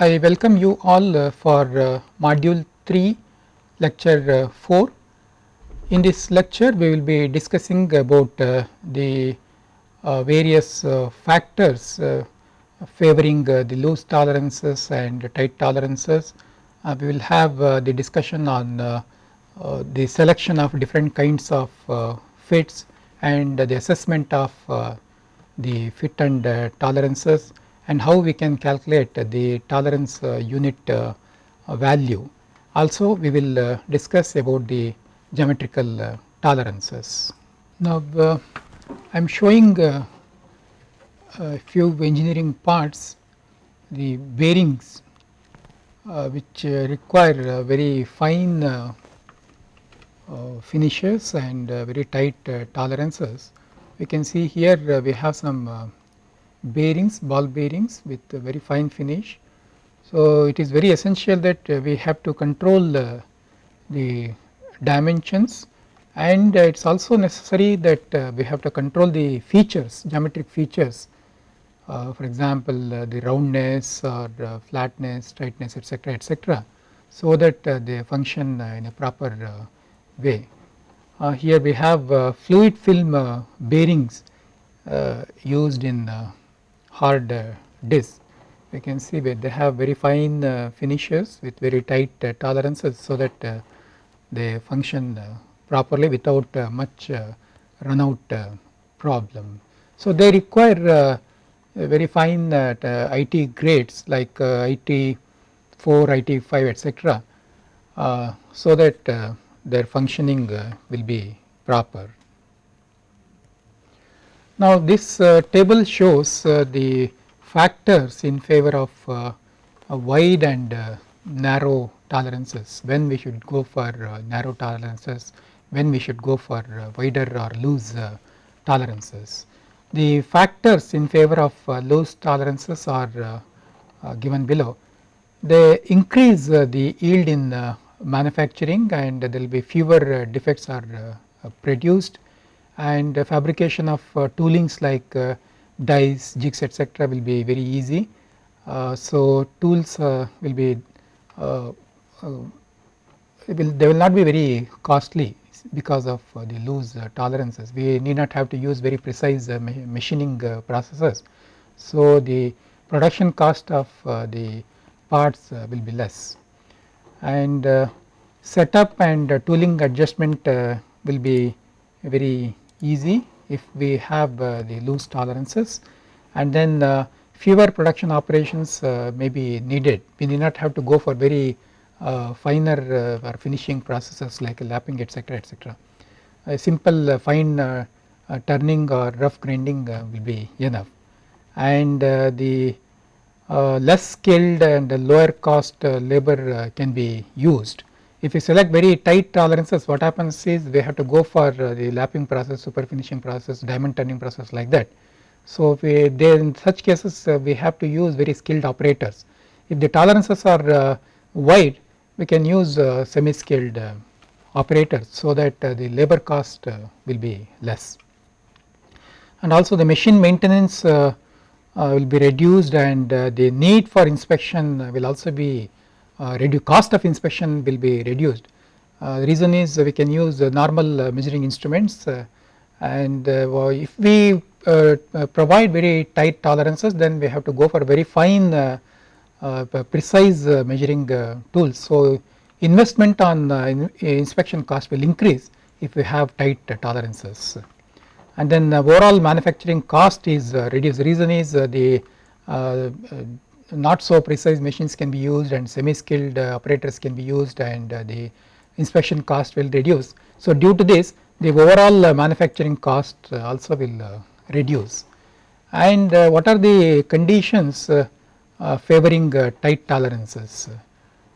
I welcome you all uh, for uh, module 3 lecture uh, 4. In this lecture we will be discussing about uh, the uh, various uh, factors favoring the loose tolerances and tight tolerances. we will have the discussion on the selection of different kinds of fits and the assessment of the fit and tolerances and how we can calculate the tolerance uh, unit uh, value. Also we will uh, discuss about the geometrical uh, tolerances. Now uh, I am showing uh, a few engineering parts the bearings which require very fine finishes and very tight tolerances. We can see here we have some bearings ball bearings with very fine finish. So, it is very essential that uh, we have to control uh, the dimensions and uh, it is also necessary that uh, we have to control the features geometric features uh, for example uh, the roundness or flatness tightness etc etc so that they function in a proper way. here we have fluid film bearings used in hard uh, disc we can see that they have very fine uh, finishes with very tight uh, tolerances so that uh, they function uh, properly without uh, much run out problem. So, they require very fine IT grades like IT 4, IT 5 etc. so that their functioning will be proper. Now this uh, table shows uh, the factors in favor of uh, wide and uh, narrow tolerances. When we should go for uh, narrow tolerances when we should go for uh, wider or loose tolerances. The factors in favor of loose tolerances are given below. They increase the yield in manufacturing and there will be fewer defects are produced and fabrication of uh, toolings like uh, dies, jigs etc. will be very easy. Uh, so, tools uh, will be uh, uh, will, they will not be very costly because of the loose tolerances we need not have to use very precise machining processes. So, the production cost of the parts will be less and setup and tooling adjustment will be very easy if we have uh, the loose tolerances and then uh, fewer production operations uh, may be needed. We need not have to go for very finer or finishing processes like lapping etc etc. A simple fine turning or rough grinding will be enough and the uh, less skilled and lower cost uh, labor uh, can be used if you select very tight tolerances what happens is we have to go for uh, the lapping process, super finishing process, diamond turning process like that. So, we there in such cases uh, we have to use very skilled operators. If the tolerances are uh, wide we can use uh, semi skilled uh, operators so that uh, the labor cost will be less. And also the machine maintenance will be reduced and the need for inspection will also be Uh, reduce cost of inspection will be reduced. Uh, the reason is we can use normal uh, measuring instruments uh, and uh, if we provide very tight tolerances then we have to go for very fine precise measuring tools. So, investment on in inspection cost will increase if we have tight tolerances and then overall manufacturing cost is reduced. The reason is the not so precise machines can be used and semi skilled uh, operators can be used and uh, the inspection cost will reduce. So, due to this the overall uh, manufacturing cost uh, also will uh, reduce and uh, what are the conditions favoring tight tolerances.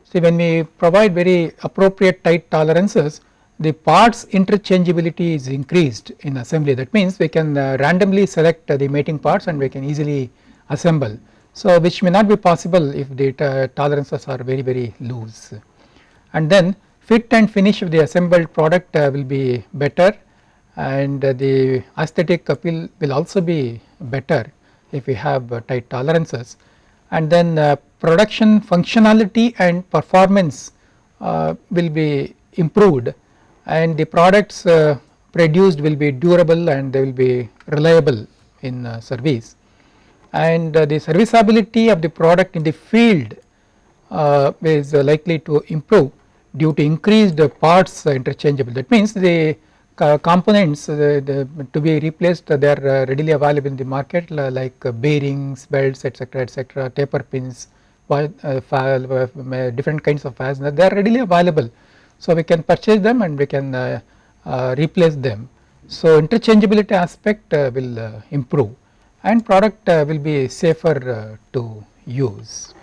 See when we provide very appropriate tight tolerances the parts interchangeability is increased in assembly that means we can randomly select the mating parts and we can easily assemble so, which may not be possible if data tolerances are very very loose. And then fit and finish of the assembled product uh, will be better. And uh, the aesthetic appeal will also be better if we have uh, tight tolerances. And then production functionality and performance will be improved. And the products produced will be durable and they will be reliable in uh, service and uh, the serviceability of the product in the field uh, is likely to improve due to increased parts interchangeable. That means the components the, to be replaced they are readily available in the market like bearings belts etc etc taper pins different kinds of fasteners they are readily available. So we can purchase them and we can uh, replace them. So, interchangeability aspect uh, will uh, improve and product uh, will be safer uh, to use.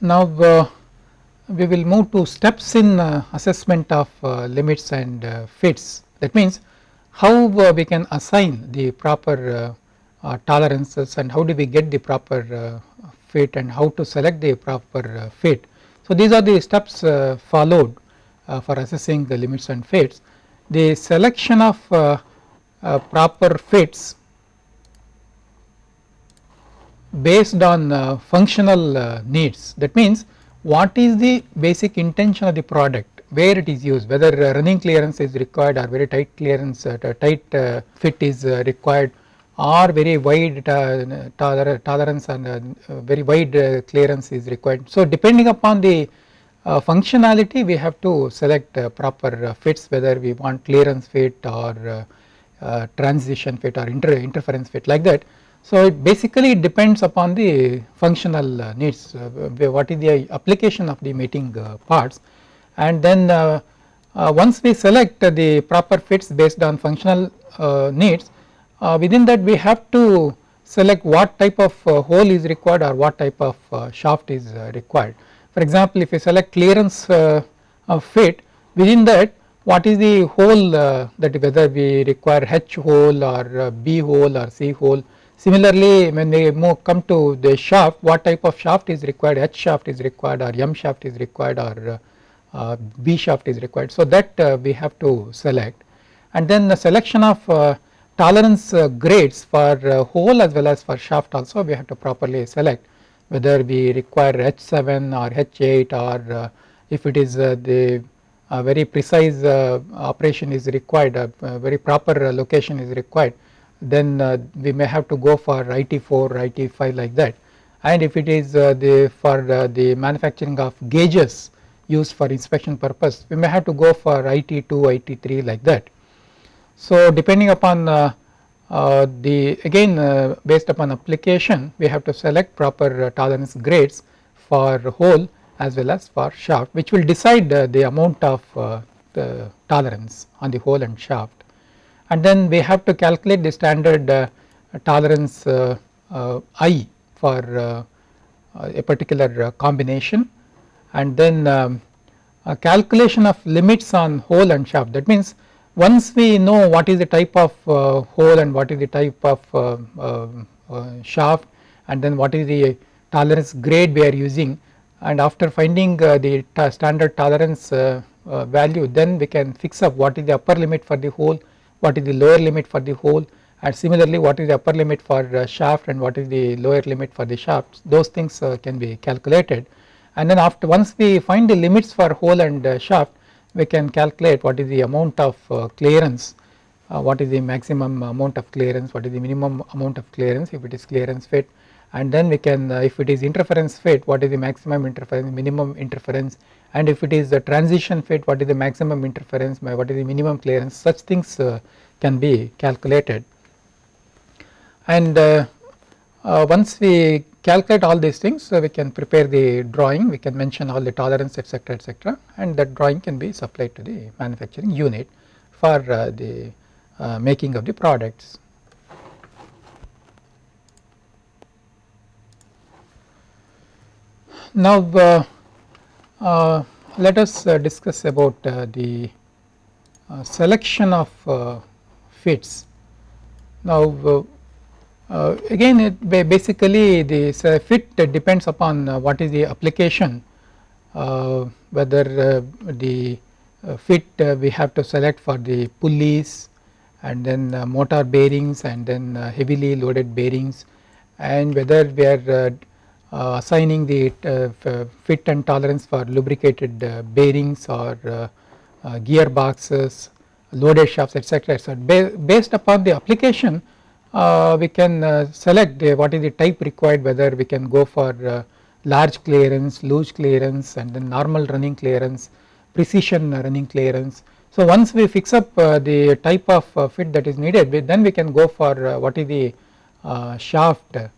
Now, uh, we will move to steps in assessment of limits and fits that means how we can assign the proper tolerances and how do we get the proper fit and how to select the proper uh, fit. So, these are the steps uh, followed uh, for assessing the limits and fits. The selection of proper fits based on functional needs that means what is the basic intention of the product where it is used whether running clearance is required or very tight clearance uh, tight uh, fit is uh, required or very wide tolerance and uh, very wide uh, clearance is required. So, depending upon the uh, functionality we have to select uh, proper uh, fits whether we want clearance fit or uh, transition fit or inter interference fit like that. So, it basically depends upon the functional needs what is the application of the mating parts and then once we select the proper fits based on functional needs uh, within that we have to select what type of uh, hole is required or what type of uh, shaft is required. For example, if you select clearance of fit within that what is the hole that whether we require H hole or B hole or C hole. Similarly, when we move come to the shaft what type of shaft is required H shaft is required or M shaft is required or uh, B shaft is required. So, that uh, we have to select and then the selection of uh, tolerance uh, grades for uh, hole as well as for shaft also we have to properly select whether we require H7 or H8 or uh, if it is uh, the uh, very precise uh, operation is required very proper location is required then we may have to go for IT4 IT5 like that. And if it is the for the manufacturing of gauges used for inspection purpose we may have to go for IT2 IT3 like that. So, depending upon uh, uh, the again uh, based upon application we have to select proper uh, tolerance grades for hole as well as for shaft which will decide uh, the amount of uh, the tolerance on the hole and shaft. And then we have to calculate the standard tolerance I for a particular combination. And then um, calculation of limits on hole and shaft. That means once we know what is the type of uh, hole and what is the type of uh, uh, uh, shaft and then what is the tolerance grade we are using and after finding the standard tolerance value then we can fix up what is the upper limit for the hole, what is the lower limit for the hole and similarly what is the upper limit for shaft and what is the lower limit for the shaft. Those things can be calculated. And then after once we find the limits for hole and shaft we can calculate what is the amount of uh, clearance, uh, what is the maximum amount of clearance, what is the minimum amount of clearance if it is clearance fit. And then we can uh, if it is interference fit what is the maximum interference, minimum interference? And if it is the transition fit what is the maximum interference, what is the minimum clearance? Such things can be calculated. And once we calculate all these things so we can prepare the drawing we can mention all the tolerance etc etc and that drawing can be supplied to the manufacturing unit for uh, the uh, making of the products. Now uh, uh let us uh, discuss about uh, the selection of fits. Now uh, again it basically uh, fit depends upon uh, what is the application uh, whether uh, the fit we have to select for the pulleys and then motor bearings and then heavily loaded bearings and whether we are assigning the fit and tolerance for lubricated bearings or gearboxes loaded shafts etc. So, based upon the application we can select what is the type required whether we can go for large clearance, loose clearance and then normal running clearance, precision running clearance. So once we fix up uh, the type of uh, fit that is needed then we can go for uh, what is the uh, shaft. Uh,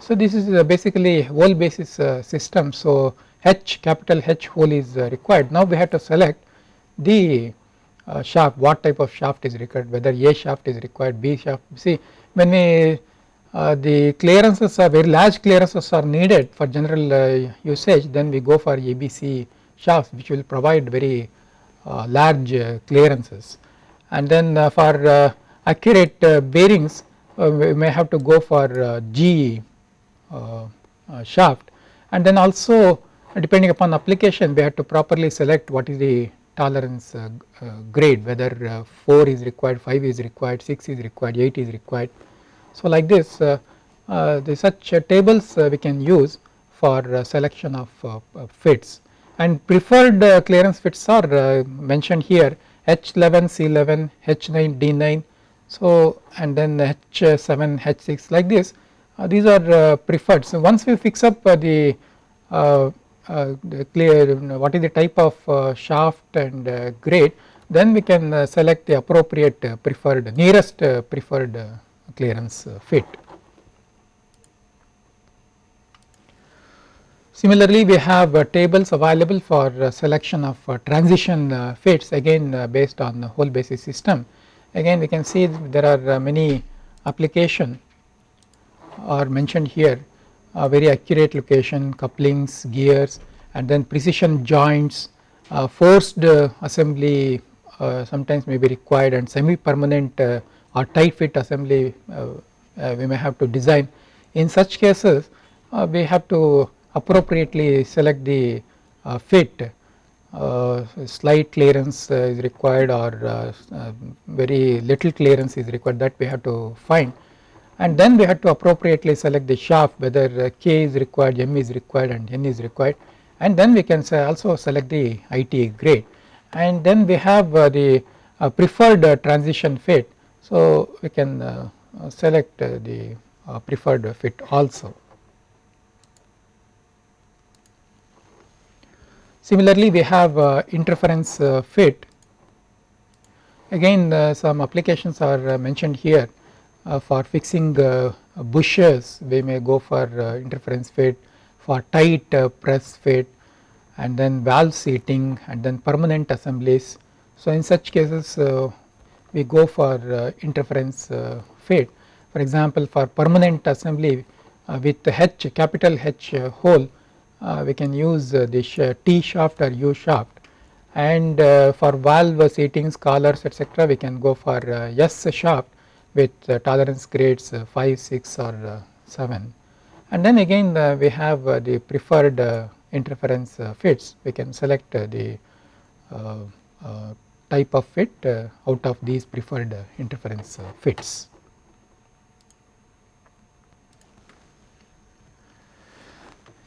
so this is uh, basically hole basis system so H capital H hole is required. Now we have to select the Uh, shaft what type of shaft is required whether A shaft is required B shaft see when we uh, the clearances are very large clearances are needed for general uh, usage then we go for ABC shafts which will provide very uh, large uh, clearances. And then uh, for accurate bearings we may have to go for G shaft. And then also depending upon application we have to properly select what is the tolerance uh, uh, grade whether uh, 4 is required, 5 is required, 6 is required, 8 is required. So, like this the such tables we can use for selection of fits. And preferred clearance fits are mentioned here H11, C11, H9, D9 so and then H7, H6 like this. Uh, these are uh, preferred. So once we fix up uh, the, Uh, clear what is the type of uh, shaft and uh, grade then we can select the appropriate preferred nearest preferred clearance uh, fit. Similarly, we have uh, tables available for uh, selection of transition fits again based on the hole basis system. Again we can see there are many application are mentioned here uh, very accurate location couplings gears and then precision joints uh, forced uh, assembly sometimes may be required and semi permanent or tight fit assembly uh, uh, we may have to design. In such cases uh, we have to appropriately select the fit uh, slight clearance uh, is required or uh, very little clearance is required that we have to find and then we have to appropriately select the shaft whether uh, K is required, M is required and N is required. And then we can also select the IT grade. And then we have uh, the uh, preferred transition fit. So, we can uh, uh, select uh, the preferred fit also. Similarly, we have interference fit. Again some applications are mentioned here Uh, for fixing uh, bushes we may go for uh, interference fit for tight press fit and then valve seating and then permanent assemblies. So, in such cases we go for uh, interference uh, fit. For example, for permanent assembly uh, with H capital H hole we can use this T shaft or U shaft and for valve seatings collars etc we can go for S shaft with uh, tolerance grades uh, 5, 6 or uh, 7 and then again we have the preferred interference fits we can select the type of fit uh, out of these preferred uh, interference uh, fits.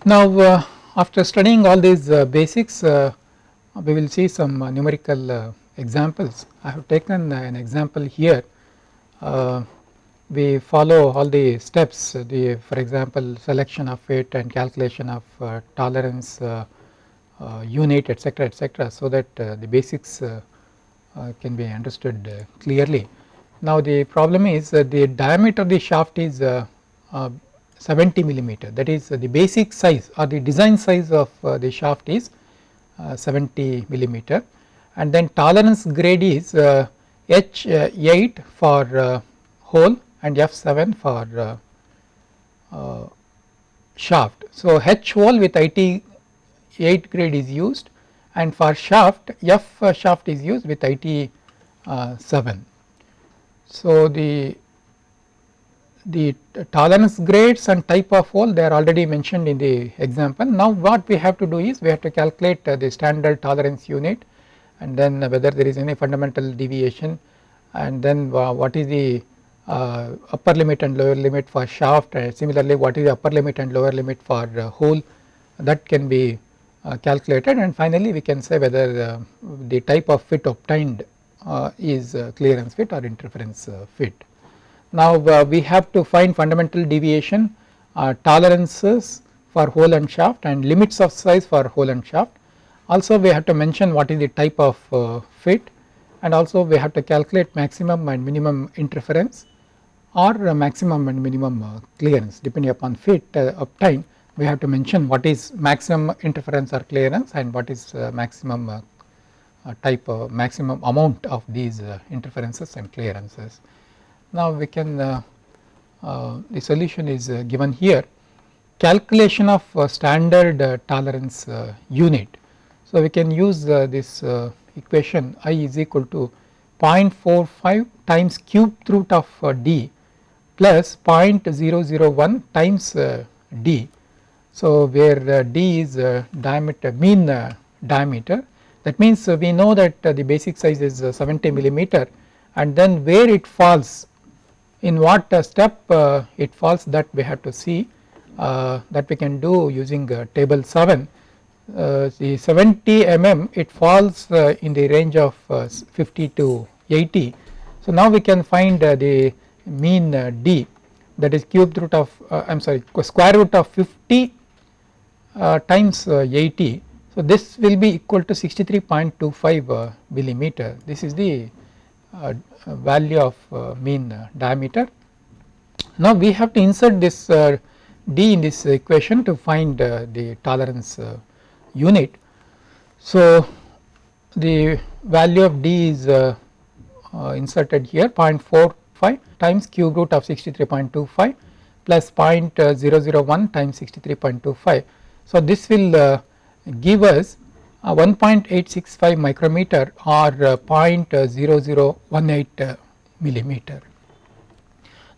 Now after studying all these basics we will see some numerical examples. I have taken an example here we follow all the steps the for example selection of fit and calculation of uh, tolerance uh, uh, unit etc etc so that the basics uh, can be understood uh, clearly. Now the problem is the diameter of the shaft is uh, 70 millimeter that is the basic size or the design size of the shaft is 70 millimeter and then tolerance grade is H8 for hole and F7 for shaft. So H hole with IT 8 grade is used and for shaft F shaft is used with IT uh, 7. So the the tolerance grades and type of hole they are already mentioned in the example. Now what we have to do is we have to calculate uh, the standard tolerance unit and then whether there is any fundamental deviation and then what is the uh, upper limit and lower limit for shaft and similarly what is the upper limit and lower limit for uh, hole that can be uh, calculated and finally we can say whether uh, the type of fit obtained uh, is clearance fit or interference fit. Now we have to find fundamental deviation tolerances for hole and shaft and limits of size for hole and shaft. Also we have to mention what is the type of uh, fit and also we have to calculate maximum and minimum interference or uh, maximum and minimum uh, clearance depending upon fit obtained we have to mention what is maximum interference or clearance and what is uh, maximum uh, uh, type of maximum amount of these interferences and clearances. Now we can the solution is given here calculation of standard tolerance unit. So we can use uh, this uh, equation i is equal to 0.45 times cube root of uh, d plus 0.001 times d. So, where uh, d is uh, diameter mean uh, diameter. That means we know that the basic size is 70 millimeter and then where it falls in what step it falls that we have to see that we can do using table 7 uh, the 70 mm it falls uh, in the range of uh, 50 to 80. So now we can find the mean d that is cube root of I am sorry square root of 50 uh, times uh, 80. So, this will be equal to 63.25 uh, millimeter this is the value of mean diameter. Now, we have to insert this d in this equation to find the tolerance unit. So, the value of d is inserted here 0.45 times cube root of 63.25 plus 0.001 times 63.25 so, this will uh, give us 1.865 micrometer or uh, 0.0018 uh, millimeter.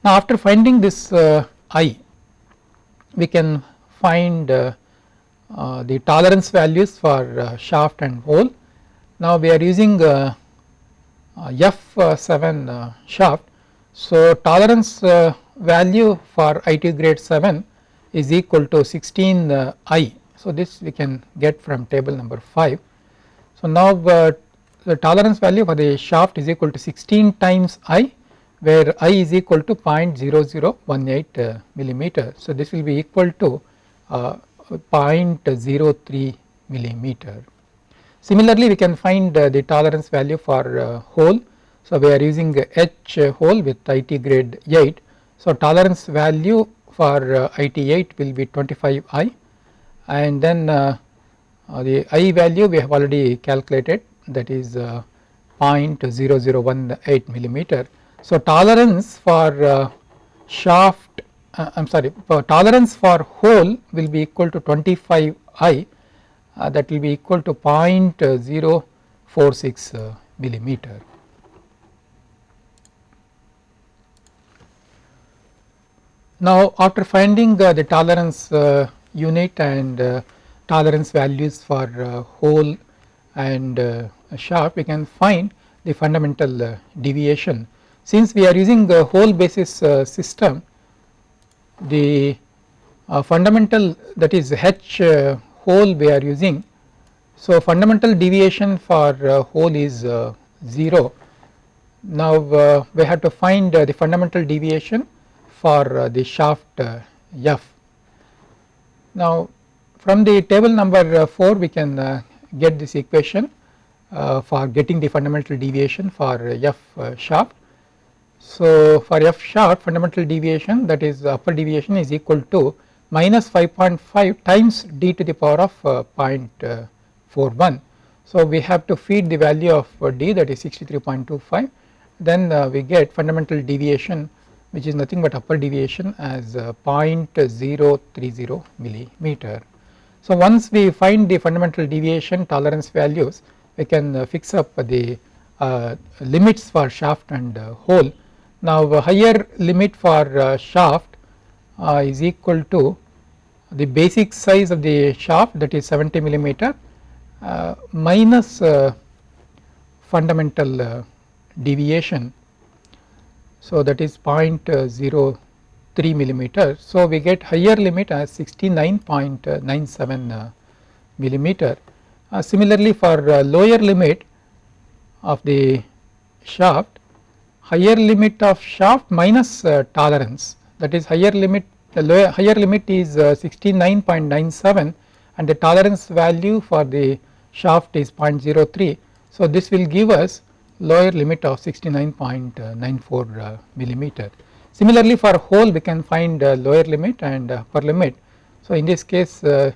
Now, after finding this I we can find the tolerance values for shaft and hole. Now, we are using F7 shaft. So, tolerance value for IT grade 7 is equal to 16 uh, i. So, this we can get from table number 5. So, now uh, the tolerance value for the shaft is equal to 16 times i where i is equal to 0.0018 uh, millimeter. So, this will be equal to uh, 0.03 millimeter. Similarly, we can find uh, the tolerance value for uh, hole. So, we are using H hole with IT grade 8. So, tolerance value for uh, IT8 will be 25i and then uh, uh, the i value we have already calculated that is 0.0018 millimeter. So, tolerance for shaft I am sorry for tolerance for hole will be equal to 25i that will be equal to 0.046 millimeter. Now after finding uh, the tolerance uh, unit and uh, tolerance values for uh, hole and uh, shaft we can find the fundamental uh, deviation. Since we are using the hole basis system the uh, fundamental that is H uh, hole we are using. So fundamental deviation for uh, hole is 0. Now we have to find the fundamental deviation for uh, the shaft uh, F. Now from the table number uh, 4 we can get this equation for getting the fundamental deviation for F shaft. So for F shaft fundamental deviation that is upper deviation is equal to minus 5.5 times d to the power of 0.41. So we have to feed the value of d that is 63.25 then we get fundamental deviation which is nothing but upper deviation as uh, 0.030 millimeter. So once we find the fundamental deviation tolerance values we can uh, fix up the uh, limits for shaft and uh, hole. Now higher limit for uh, shaft uh, is equal to the basic size of the shaft that is 70 millimeter minus fundamental deviation So, that is 0.03 millimeter. So, we get higher limit as 69.97 uh, millimeter. Uh, similarly, for uh, lower limit of the shaft higher limit of shaft minus uh, tolerance that is higher limit the lower higher limit is uh, 69.97 and the tolerance value for the shaft is 0.03. So, this will give us lower limit of 69.94 uh, millimeter. Similarly, for hole we can find lower limit and upper limit. So, in this case uh,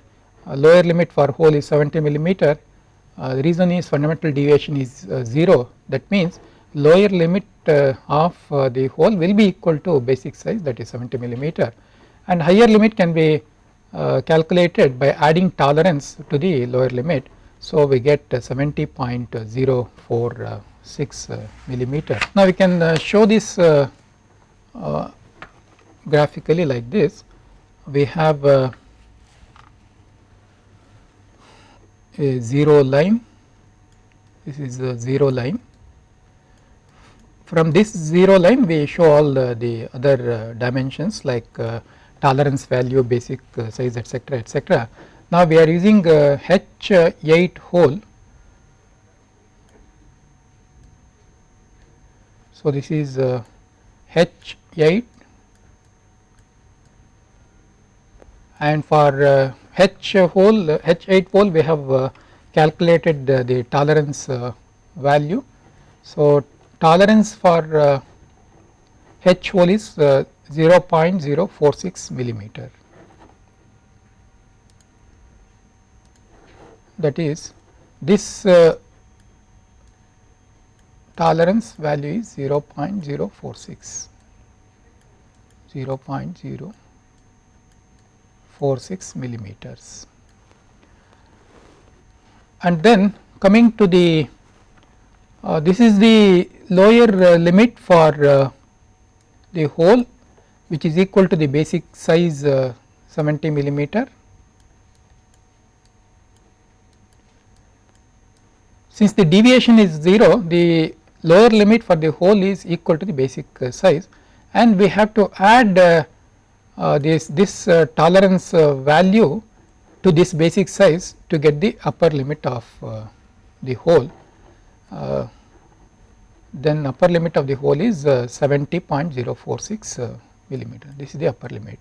lower limit for hole is 70 millimeter uh, the reason is fundamental deviation is uh, 0 that means lower limit uh, of uh, the hole will be equal to basic size that is 70 millimeter and higher limit can be uh, calculated by adding tolerance to the lower limit. So, we get uh, 70.046 millimeter. Now, we can show this graphically like this we have a 0 line this is a 0 line from this 0 line we show all uh, the other uh, dimensions like uh, tolerance value basic uh, size etc etc now we are using h8 hole so this is h8 and for H hole H 8 hole we have uh, calculated the tolerance uh, value. So, tolerance for H hole is 0.046 millimeter that is this uh, tolerance value is 0.046 0.0 46 millimeters. And then coming to the uh, this is the lower uh, limit for uh, the hole which is equal to the basic size uh, 70 millimeter. Since the deviation is 0 the lower limit for the hole is equal to the basic size and we have to add uh, this this uh, tolerance uh, value to this basic size to get the upper limit of the hole then upper limit of the hole is uh, 70.046 uh, millimeter this is the upper limit.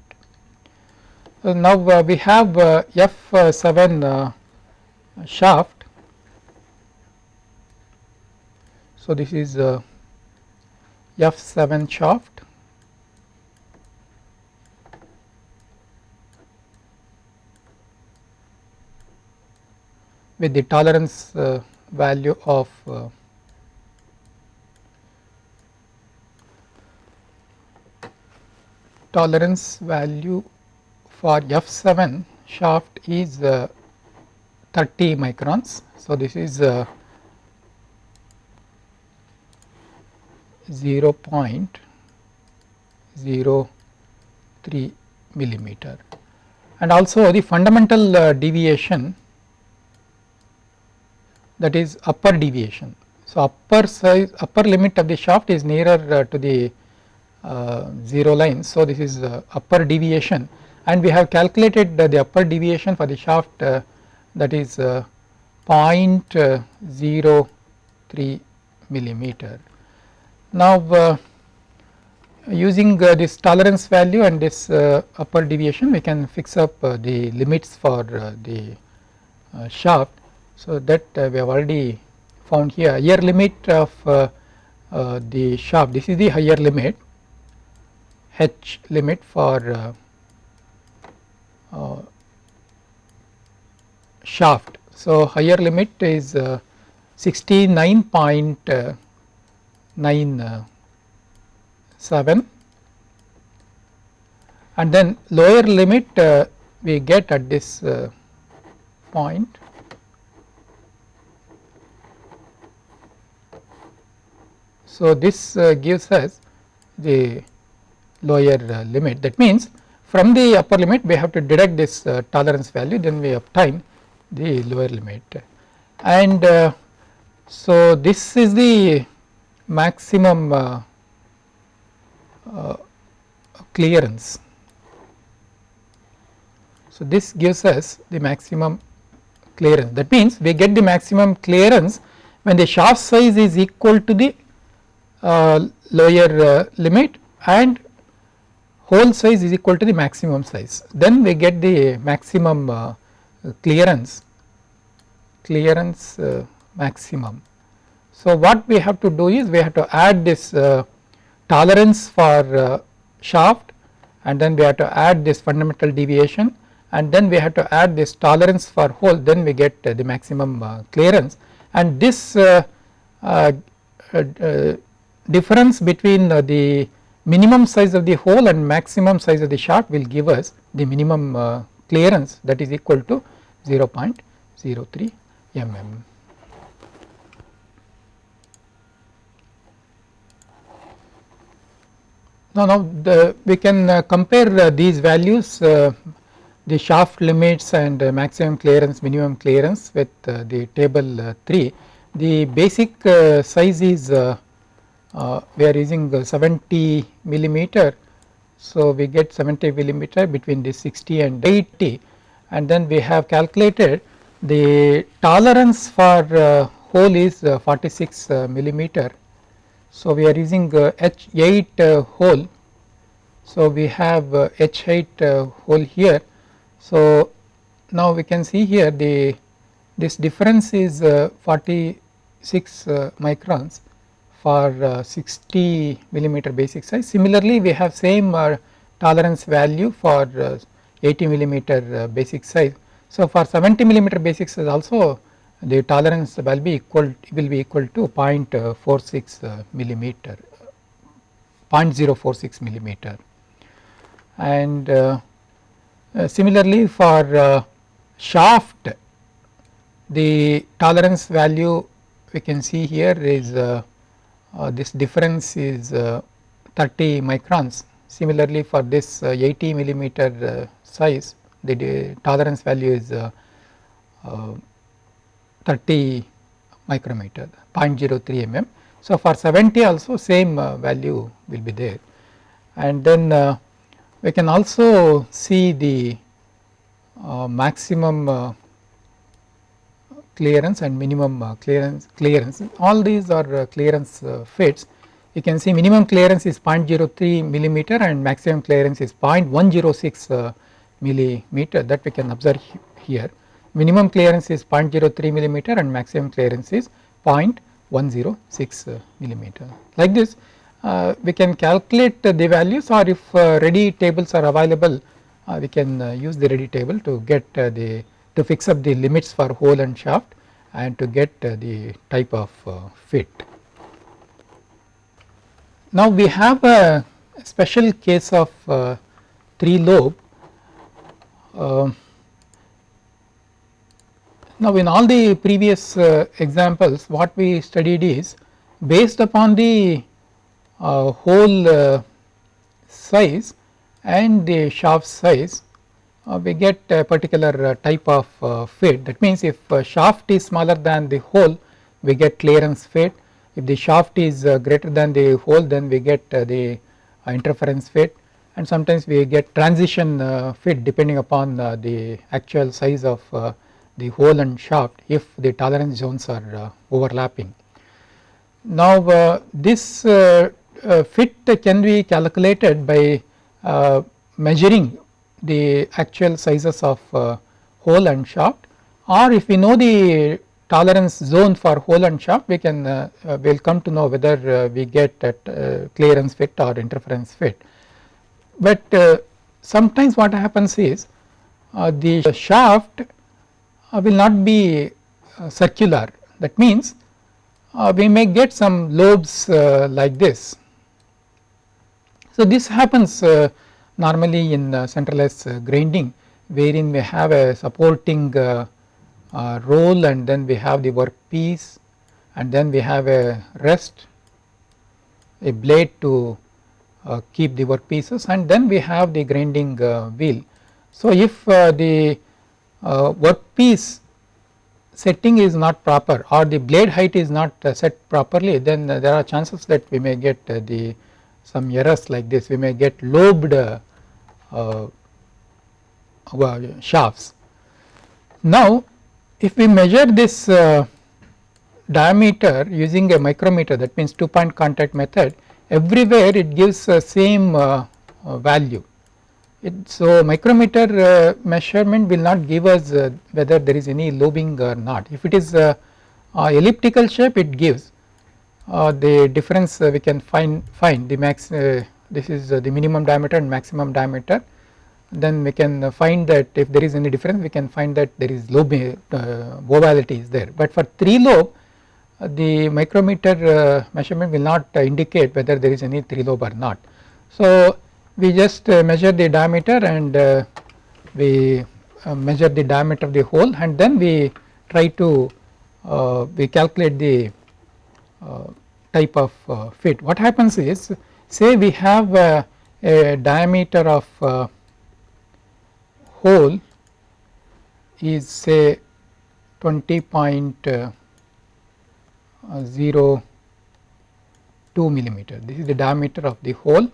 So, now uh, we have F7 shaft. So, this is F7 shaft with the tolerance uh, value of uh, tolerance value for F7 shaft is uh, 30 microns. So, this is uh, 0 0.03 millimeter and also the fundamental uh, deviation that is upper deviation. So, upper size upper limit of the shaft is nearer uh, to the 0 line. So, this is uh, upper deviation. And we have calculated the upper deviation for the shaft uh, that is uh, uh, 0.03 millimeter. Now, using this tolerance value and this upper deviation we can fix up the limits for the shaft. So, that uh, we have already found here. Higher limit of uh, uh, the shaft. This is the higher limit h limit for shaft. So, higher limit is 69.97 and then lower limit uh, we get at this uh, point So, this uh, gives us the lower limit. That means from the upper limit we have to deduct this uh, tolerance value then we obtain the lower limit. And uh, so this is the maximum uh, clearance. So, this gives us the maximum clearance. That means we get the maximum clearance when the shaft size is equal to the uh, lower uh, limit and hole size is equal to the maximum size. Then we get the maximum uh, clearance clearance uh, maximum. So, what we have to do is we have to add this uh, tolerance for uh, shaft and then we have to add this fundamental deviation and then we have to add this tolerance for hole. Then we get uh, the maximum uh, clearance. And this difference between the minimum size of the hole and maximum size of the shaft will give us the minimum clearance that is equal to 0.03 mm. Now, now the, we can uh, compare uh, these values uh, the shaft limits and uh, maximum clearance minimum clearance with uh, the table uh, 3. The basic size is Uh, we are using 70 millimeter. So, we get 70 millimeter between the 60 and 80 and then we have calculated the tolerance for uh, hole is uh, 46 millimeter so, we are using H8 uh, hole. So, we have H8 uh, hole here. So, now we can see here the this difference is uh, 46 microns for 60 millimeter basic size. Similarly, we have same tolerance value for 80 millimeter basic size. So, for 70 millimeter basic size also the tolerance will be equal will be equal to 0.46 uh, millimeter 0.046 millimeter and uh, uh, similarly for uh, shaft the tolerance value we can see here is uh, uh, this difference is 30 microns similarly for this 80 millimeter size the tolerance value is 30 micrometer 0.03 mm. So, for 70 also same uh, value will be there and then uh, we can also see the uh, maximum uh, clearance and minimum uh, clearance clearance. All these are uh, clearance fits. You can see minimum clearance is 0.03 millimeter and maximum clearance is 0.106 millimeter. That we can observe here. Minimum clearance is 0.03 millimeter and maximum clearance is 0.106 millimeter. Like this uh, we can calculate the values or if uh, ready tables are available uh, we can uh, use the ready table to get uh, the to fix up the limits for hole and shaft and to get uh, the type of fit. Now we have a special case of 3 lobe um, now, in all the previous uh, examples what we studied is based upon the uh, hole uh, size and the shaft size uh, we get a particular uh, type of uh, fit that means if shaft is smaller than the hole we get clearance fit if the shaft is greater than the hole then we get the interference fit and sometimes we get transition fit depending upon the actual size of the hole and shaft if the tolerance zones are uh, overlapping. Now uh, this uh, fit can be calculated by measuring the actual sizes of hole and shaft or if we know the tolerance zone for hole and shaft we can uh, uh, will come to know whether uh, we get at clearance fit or interference fit. But sometimes what happens is the shaft uh, will not be uh, circular that means uh, we may get some lobes like this. So, this happens normally in the centerless grinding wherein we have a supporting roll and then we have the workpiece and then we have a rest a blade to uh, keep the work pieces and then we have the grinding uh, wheel. So, if uh, the uh, workpiece setting is not proper or the blade height is not uh, set properly then uh, there are chances that we may get uh, the some errors like this we may get lobed uh, uh, shafts. Now if we measure this uh, diameter using a micrometer that means 2 point contact method everywhere it gives the same uh, uh, value. It, so micrometer uh, measurement will not give us whether there is any lobing or not. If it is elliptical shape it gives the difference we can find find the max this is the minimum diameter and maximum diameter then we can find that if there is any difference we can find that there is lobe uh, is there but for 3 lobe uh, the micrometer uh, measurement will not uh, indicate whether there is any 3 lobe or not. So we just uh, measure the diameter and uh, we measure the diameter of the hole and then we try to we calculate the type of fit. What happens is say we have a diameter of hole is say 20.02 millimeter this is the diameter of the hole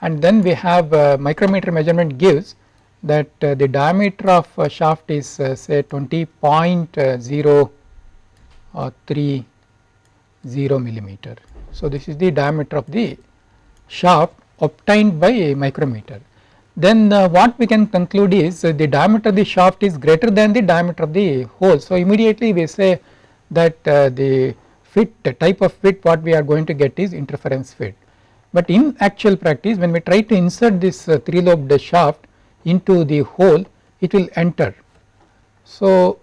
and then we have uh, micrometer measurement gives that uh, the diameter of uh, shaft is uh, say 20.030 millimeter. So, this is the diameter of the shaft obtained by a micrometer then uh, what we can conclude is uh, the diameter of the shaft is greater than the diameter of the hole. So, immediately we say that uh, the fit the type of fit what we are going to get is interference fit. But in actual practice when we try to insert this uh, 3 lobed shaft into the hole it will enter. So,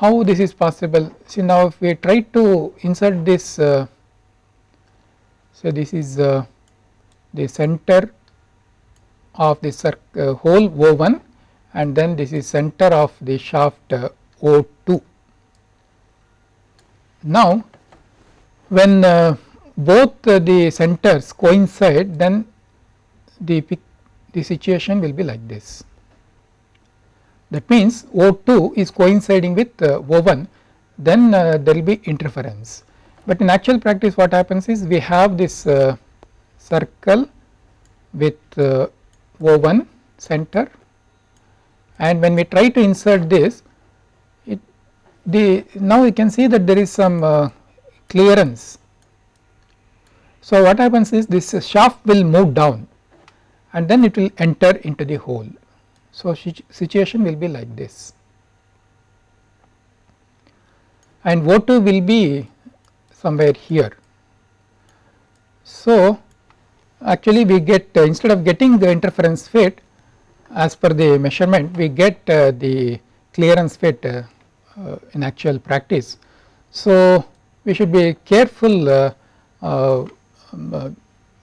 how this is possible see now if we try to insert this uh, so this is uh, the center of the uh, hole O1 and then this is center of the shaft uh, O2. Now when uh, both the centers coincide then the, the situation will be like this. That means O2 is coinciding with uh, O1 then uh, there will be interference. But in actual practice what happens is we have this circle with O1 center and when we try to insert this it the now we can see that there is some uh, clearance. So, what happens is this shaft will move down and then it will enter into the hole. So, situation will be like this and O2 will be somewhere here. So, actually we get uh, instead of getting the interference fit as per the measurement we get uh, the clearance fit uh, uh in actual practice. So, we should be careful uh, uh,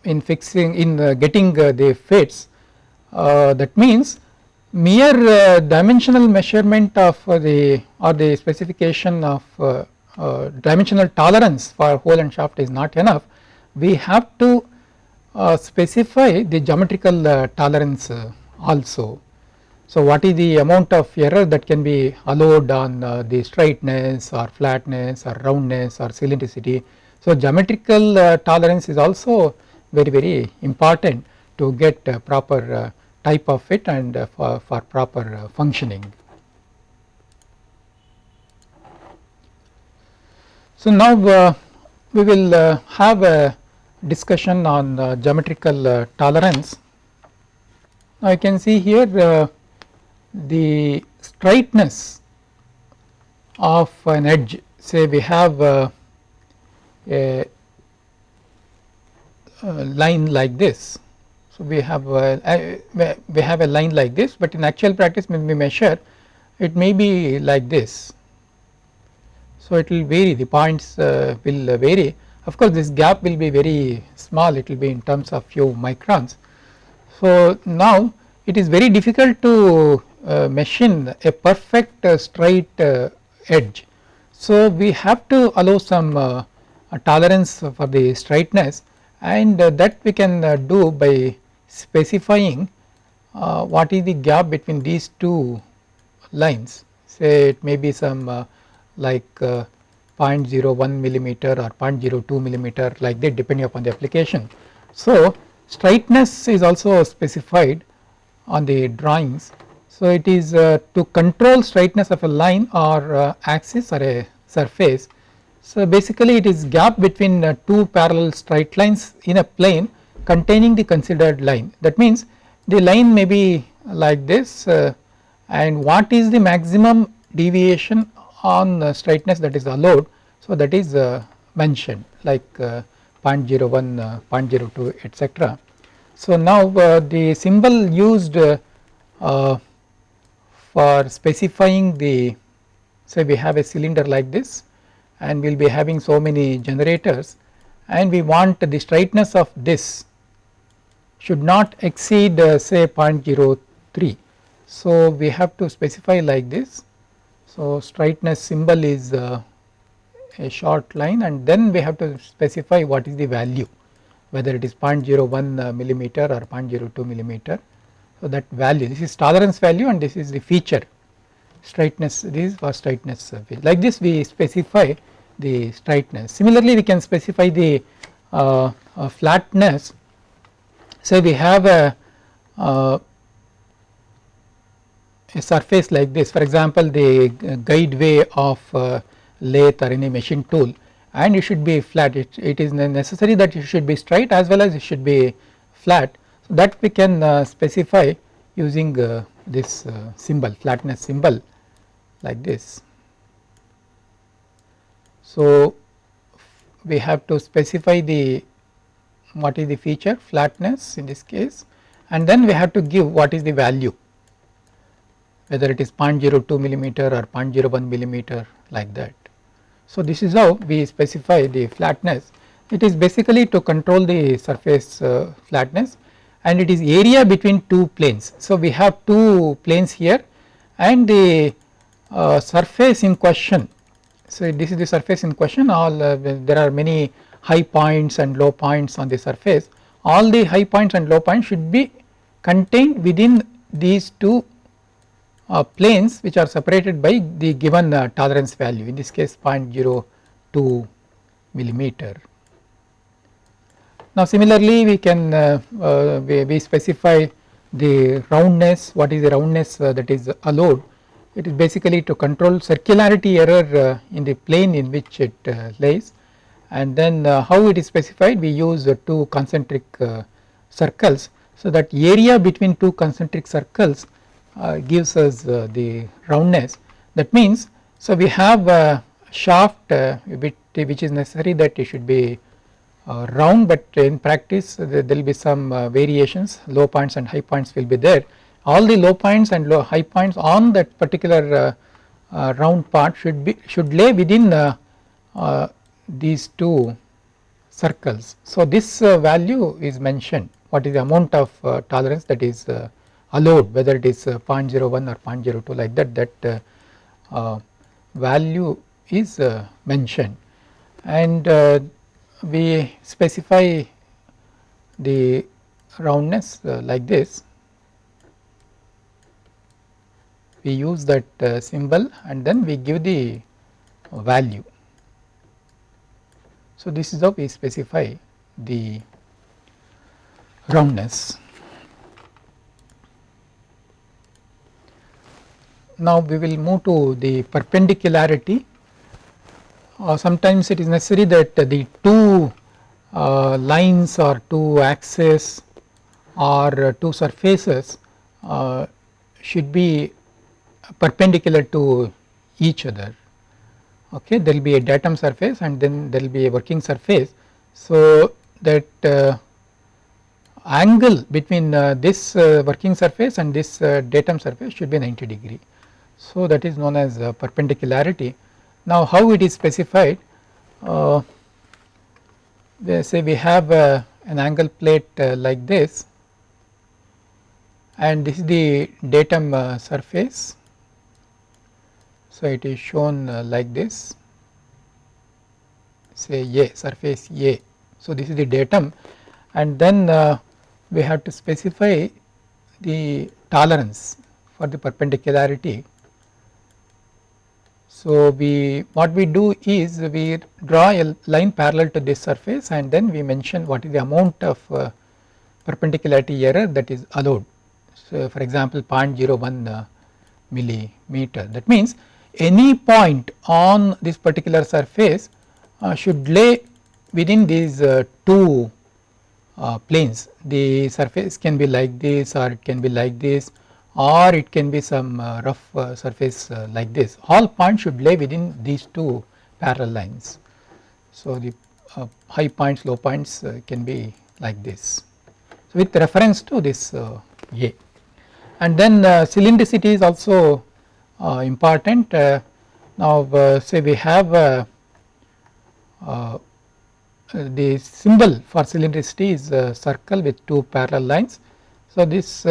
in fixing in getting the fits that means mere dimensional measurement of the or the specification of dimensional tolerance for hole and shaft is not enough we have to uh, specify the geometrical uh, tolerance uh, also. So, what is the amount of error that can be allowed on uh, the straightness or flatness or roundness or cylindricity. So, geometrical uh, tolerance is also very very important to get proper type of fit and for, for proper functioning. So, now we will have a discussion on uh, geometrical uh, tolerance. Now, you can see here uh, the straightness of an edge say we have uh, a, a, line like this. We have a, we have a line like this, but in actual practice when we measure it may be like this. So, it will vary the points uh, will vary of course, this gap will be very small it will be in terms of few microns. So, now it is very difficult to uh, machine a perfect uh, straight uh, edge. So, we have to allow some uh, tolerance for the straightness and that we can do by specifying what is the gap between these two lines say it may be some like 0.01 millimeter or 0.02 millimeter like that depending upon the application So straightness is also specified on the drawings. So it is uh, to control straightness of a line or uh, axis or a surface. So basically it is gap between uh, two parallel straight lines in a plane containing the considered line that means the line may be like this uh, and what is the maximum deviation on the straightness that is allowed. So that is uh, mentioned like uh, 0.01, uh, 0.02 etc. So now uh, the symbol used uh, for specifying the say we have a cylinder like this and we will be having so many generators and we want the straightness of this should not exceed uh, say 0.03. So we have to specify like this. So straightness symbol is uh, a short line and then we have to specify what is the value whether it is 0.01 uh, millimeter or 0.02 millimeter. So that value this is tolerance value and this is the feature straightness this is for straightness like this we specify the straightness. Similarly we can specify the uh, uh, flatness say we have a, uh, a surface like this. For example the guide way of uh, lathe or any machine tool. And it should be flat. It, it is necessary that it should be straight as well as it should be flat. So that we can uh, specify using uh, this uh, symbol flatness symbol like this. So we have to specify the what is the feature flatness in this case and then we have to give what is the value whether it is 0.02 millimeter or 0.01 millimeter like that. So this is how we specify the flatness it is basically to control the surface uh, flatness and it is area between two planes. So we have two planes here and the uh, surface in question so this is the surface in question all uh, there are many high points and low points on the surface. All the high points and low points should be contained within these two uh, planes which are separated by the given uh, tolerance value in this case 0.02 millimeter. Now similarly we can uh, uh, we, we, specify the roundness what is the roundness uh, that is allowed. It is basically to control circularity error uh, in the plane in which it lays and then uh, how it is specified we use two concentric uh, circles. So that area between two concentric circles uh, gives us uh, the roundness. That means so we have a shaft uh, which is necessary that it should be uh, round but in practice there will be some variations. Low points and high points will be there. All the low points and low high points on that particular round part should be should lay within these two circles. So this uh, value is mentioned what is the amount of uh, tolerance that is uh, allowed whether it is uh, 0.01 or 0.02 like that that uh, uh, value is mentioned and we specify the roundness like this we use that symbol and then we give the value. So, this is how we specify the roundness. Now we will move to the perpendicularity. Uh, sometimes it is necessary that the two uh, lines or two axes or two surfaces uh, should be perpendicular to each other. Okay, there will be a datum surface and then there will be a working surface. So that uh, angle between uh, this uh, working surface and this datum surface should be 90 degree. So that is known as uh, perpendicularity. Now how it is specified? Uh, say we have uh, an angle plate uh, like this and this is the datum uh, surface. So it is shown uh, like this say A surface A. So this is the datum and then we have to specify the tolerance for the perpendicularity So, we what we do is we draw a line parallel to this surface and then we mention what is the amount of uh, perpendicularity error that is allowed. So, for example 0.01 uh, millimeter that means any point on this particular surface uh, should lay within these uh, two uh, planes the surface can be like this or it can be like this or it can be some uh, rough uh, surface uh, like this all points should lay within these two parallel lines. So, the high points low points can be like this. So, with reference to this A and then cylindricity is also Uh, important uh, now uh, say we have the symbol for cylindricity is a circle with two parallel lines. So, this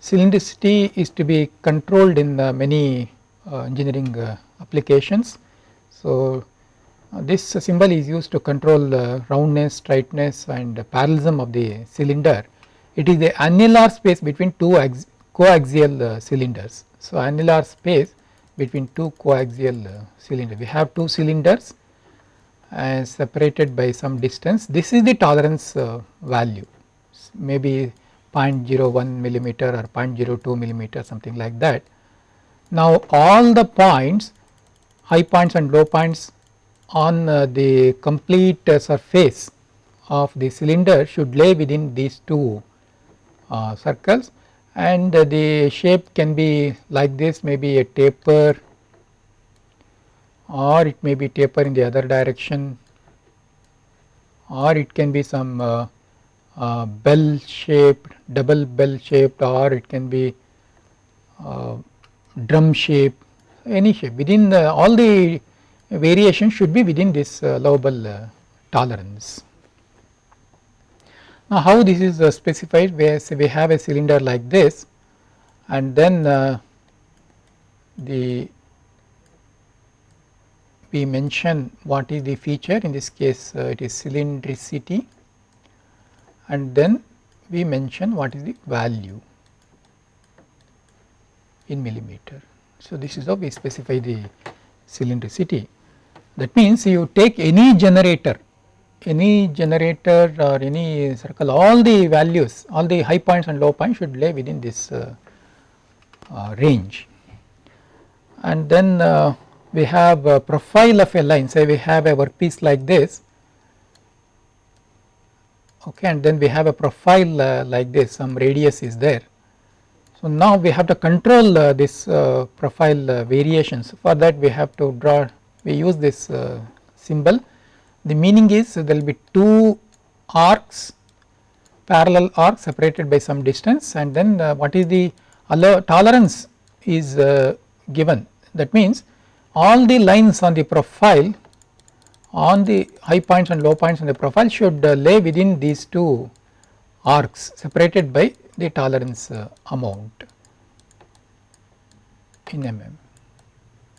cylindricity is to be controlled in uh, many uh, engineering uh, applications. So, this symbol is used to control roundness, straightness and parallelism of the cylinder. It is the annular space between two coaxial cylinders. So, annular space between two coaxial cylinders. We have two cylinders and separated by some distance. This is the tolerance value maybe 0.01 millimeter or 0.02 millimeter something like that. Now all the points high points and low points on uh, the complete uh, surface of the cylinder should lay within these two uh, circles and the shape can be like this maybe a taper or it may be taper in the other direction or it can be some uh, uh, bell shaped double bell shaped or it can be uh, drum shape any shape within the all the variations should be within this uh, allowable uh, tolerance. Now how this is uh, specified where we have a cylinder like this and then uh, the we mention what is the feature in this case it is cylindricity and then we mention what is the value in millimeter. So, this is how we specify the cylindricity that means you take any generator any generator or any circle all the values all the high points and low points should lay within this uh, uh, range. And then uh, we have a profile of a line. Say we have a workpiece like this. Okay and then we have a profile uh, like this. Some radius is there. So now we have to control uh, this uh, profile variations. For that we have to draw we use this symbol the meaning is there will be two arcs parallel arcs separated by some distance and then uh, what is the tolerance is given that means all the lines on the profile on the high points and low points on the profile should uh, lay within these two arcs separated by the tolerance uh, amount in mm.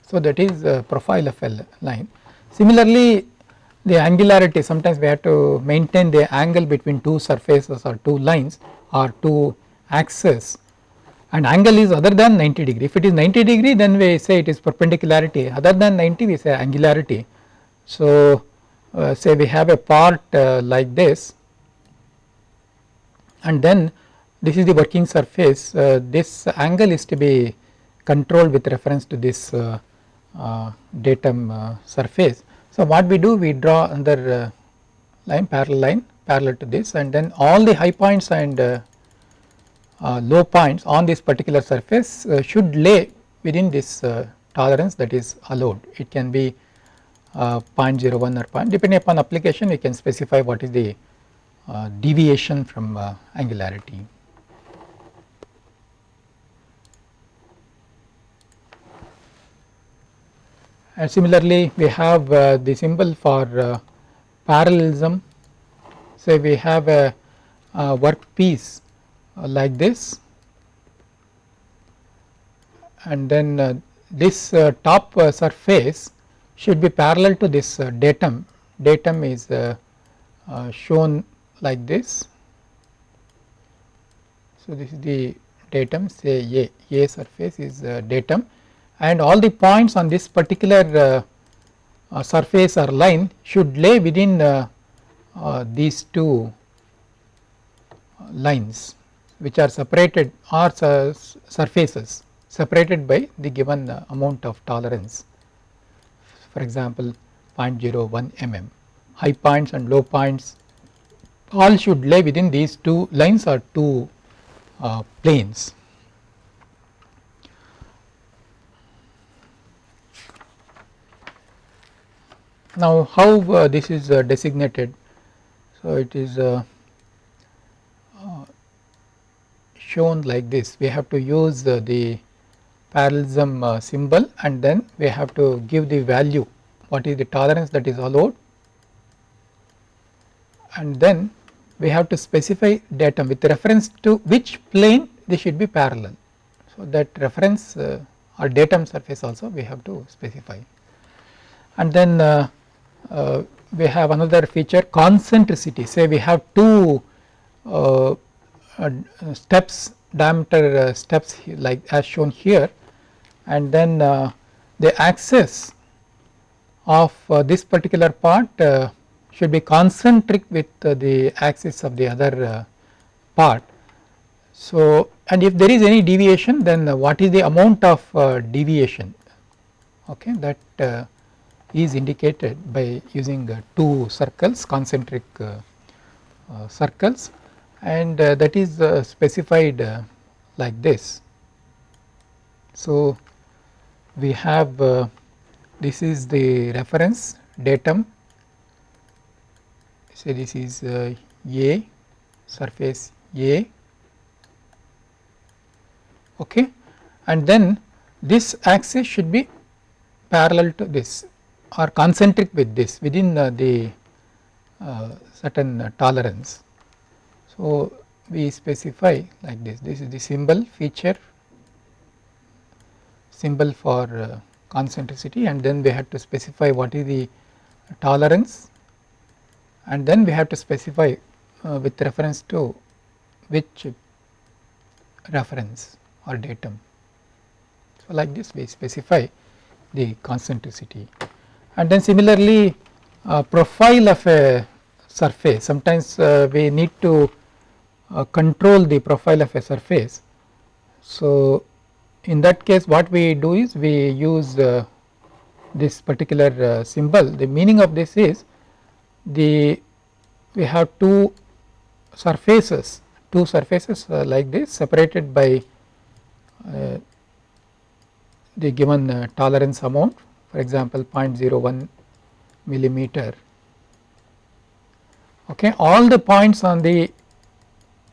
So that is profile of a line. Similarly the angularity sometimes we have to maintain the angle between two surfaces or two lines or two axes. And angle is other than 90 degree. If it is 90 degree then we say it is perpendicularity. Other than 90 we say angularity. So, uh, say we have a part uh, like this. And then this is the working surface. Uh, this angle is to be controlled with reference to this uh, uh, datum uh, surface. So, what we do we draw another line parallel line parallel to this and then all the high points and low points on this particular surface should lay within this tolerance that is allowed it can be uh, 0.01 or point depending upon application we can specify what is the uh, deviation from uh, angularity. And similarly we have uh, the symbol for uh, parallelism say we have a, a workpiece uh, like this and then this top surface should be parallel to this uh, datum. Datum is uh, uh, shown like this. So, this is the datum say A, A surface is datum and all the points on this particular uh, uh, surface or line should lay within uh, these two lines which are separated or surfaces separated by the given amount of tolerance for example 0.01 mm high points and low points all should lay within these two lines or two uh, planes. Now, how uh, this is uh, designated? So, it is uh, uh, shown like this we have to use uh, the parallelism symbol and then we have to give the value what is the tolerance that is allowed and then we have to specify datum with reference to which plane they should be parallel. So, that reference uh, or datum surface also we have to specify and then uh, uh, we have another feature concentricity. Say we have two uh, uh, steps diameter uh, steps like as shown here. And then the axis of this particular part should be concentric with the axis of the other part. So, and if there is any deviation then what is the amount of deviation? Okay that is indicated by using uh, two circles concentric uh, uh, circles and that is specified like this. So, we have this is the reference datum. Say this is A surface A. Okay? And then this axis should be parallel to this are concentric with this within the uh, certain uh, tolerance. So, we specify like this this is the symbol feature symbol for uh, concentricity and then we have to specify what is the tolerance and then we have to specify uh, with reference to which reference or datum. So, like this we specify the concentricity and then similarly uh, profile of a surface sometimes uh, we need to uh, control the profile of a surface. So, in that case what we do is we use uh, this particular uh, symbol the meaning of this is the we have two surfaces two surfaces uh, like this separated by the given tolerance amount for example 0.01 millimeter okay all the points on the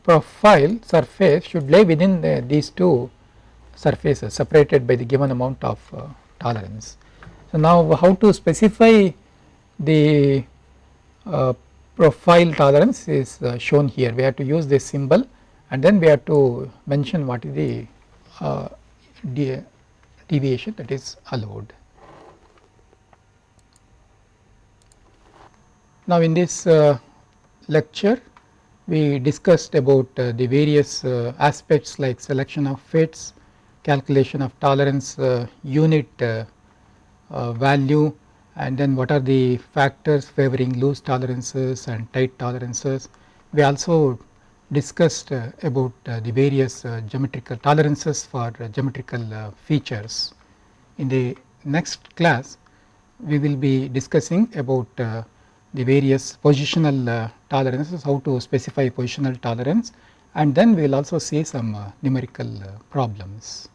profile surface should lay within the, these two surfaces separated by the given amount of uh, tolerance. So, now how to specify the uh, profile tolerance is uh, shown here we have to use this symbol and then we have to mention what is the uh, deviation that is allowed. Now, in this uh, lecture we discussed about uh, the various uh, aspects like selection of fits, calculation of tolerance uh, unit uh, uh, value and then what are the factors favoring loose tolerances and tight tolerances. We also discussed about the various geometrical tolerances for geometrical features. In the next class we will be discussing about the various positional uh, tolerances, how to specify positional tolerance and then we will also see some uh, numerical uh, problems.